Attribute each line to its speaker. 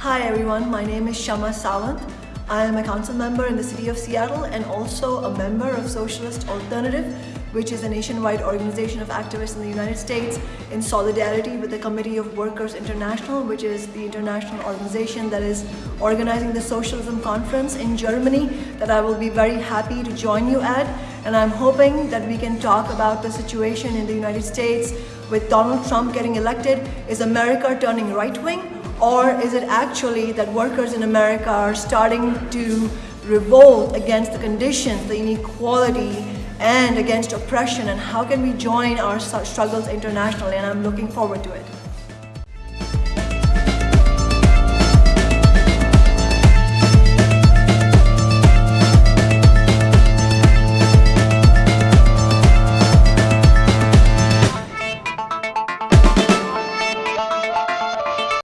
Speaker 1: Hi everyone, my name is Kshama Sawant. I am a council member in the city of Seattle and also a member of Socialist Alternative, which is a nationwide organization of activists in the United States in solidarity with the Committee of Workers International, which is the international organization that is organizing the Socialism Conference in Germany that I will be very happy to join you at. And I'm hoping that we can talk about the situation in the United States with Donald Trump getting elected. Is America turning right-wing or is it actually that workers in America are starting to revolt against the conditions, the inequality, and against oppression? And how can we join our struggles internationally? And I'm looking forward to it.